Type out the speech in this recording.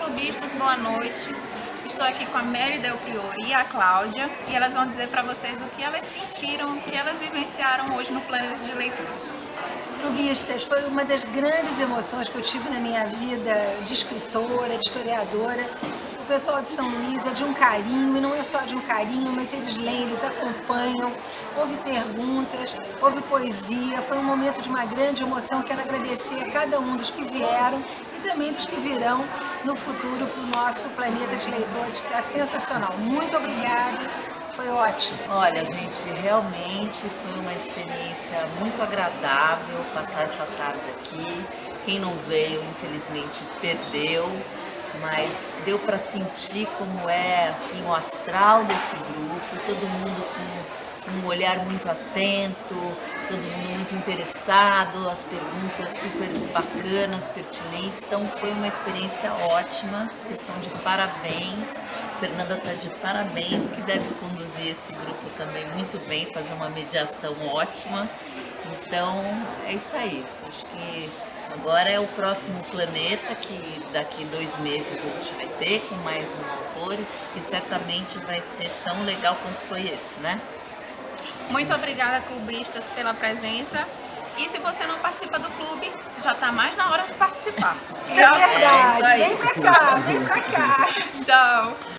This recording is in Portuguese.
clubistas, boa noite. Estou aqui com a Mary Del Priori e a Cláudia e elas vão dizer para vocês o que elas sentiram, o que elas vivenciaram hoje no Planeta de Leituras. Clubistas, foi uma das grandes emoções que eu tive na minha vida de escritora, de historiadora. O pessoal de São Luís é de um carinho, e não é só de um carinho, mas eles leem, acompanham, houve perguntas, houve poesia, foi um momento de uma grande emoção. Quero agradecer a cada um dos que vieram e também dos que virão no futuro para o nosso planeta de leitores, que está sensacional. Muito obrigada, foi ótimo. Olha, gente, realmente foi uma experiência muito agradável passar essa tarde aqui. Quem não veio, infelizmente, perdeu, mas deu para sentir como é assim o astral desse grupo, todo mundo com um olhar muito atento, todo mundo muito interessado, as perguntas super bacanas, pertinentes, então foi uma experiência ótima, vocês estão de parabéns, Fernanda está de parabéns, que deve conduzir esse grupo também muito bem, fazer uma mediação ótima, então é isso aí, acho que agora é o próximo planeta, que daqui dois meses a gente vai ter, com mais um autor, e certamente vai ser tão legal quanto foi esse, né? Muito obrigada, clubistas, pela presença. E se você não participa do clube, já está mais na hora de participar. É verdade, é vem pra cá, vem pra cá. Tchau.